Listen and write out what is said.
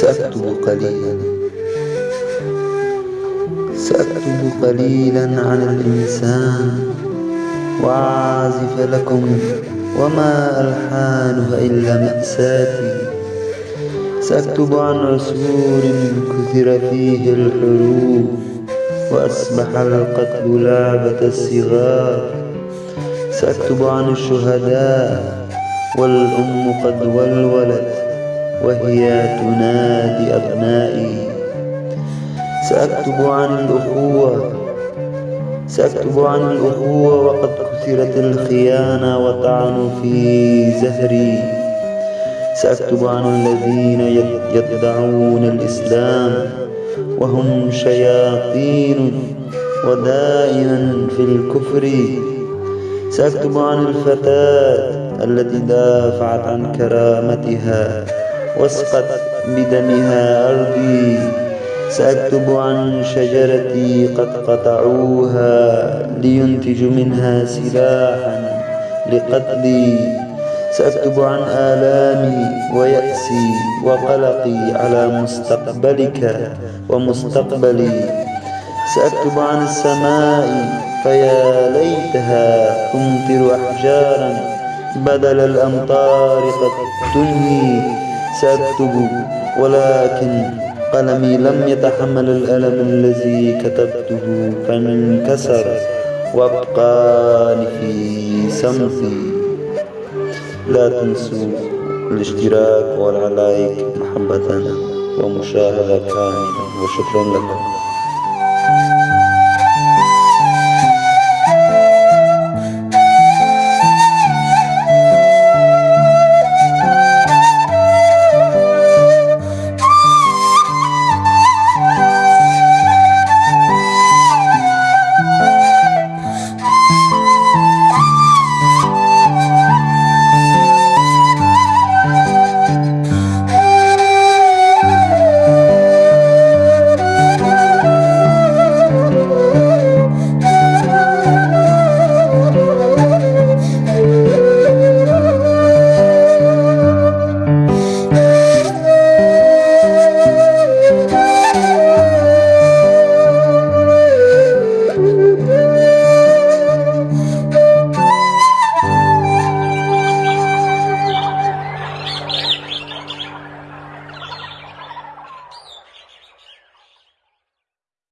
سأكتب قليلا. سأكتب قليلا عن الإنسان. وأعزف لكم وما ألحانها إلا مأساتي. سأكتب عن عصفور كثر فيه الحروف وأصبح القتل لعبة الصغار سأكتب عن الشهداء. والأم قد ولولت وهي تنادي أبنائي. سأكتب عن الأخوة سأكتب عن الأخوة وقد كثرت الخيانة وطعنوا في زهري. سأكتب عن الذين يدعون الإسلام وهم شياطين ودائما في الكفر. سأكتب عن الفتاة التي دافعت عن كرامتها. واسقت بدمها أرضي. سأكتب عن شجرتي قد قطعوها لينتجوا منها سلاحا لقتلي. سأكتب عن آلامي ويأسي وقلقي على مستقبلك ومستقبلي. سأكتب عن السماء فيا ليتها تمطر أحجارا بدل الأمطار قد تنهي. سأكتب ولكن قلمي لم يتحمل الألم الذي كتبته فانكسر وابقاني في صمتي لا تنسوا الاشتراك والعلايك محبة ومشاهدة كاملة وشكرا لكم.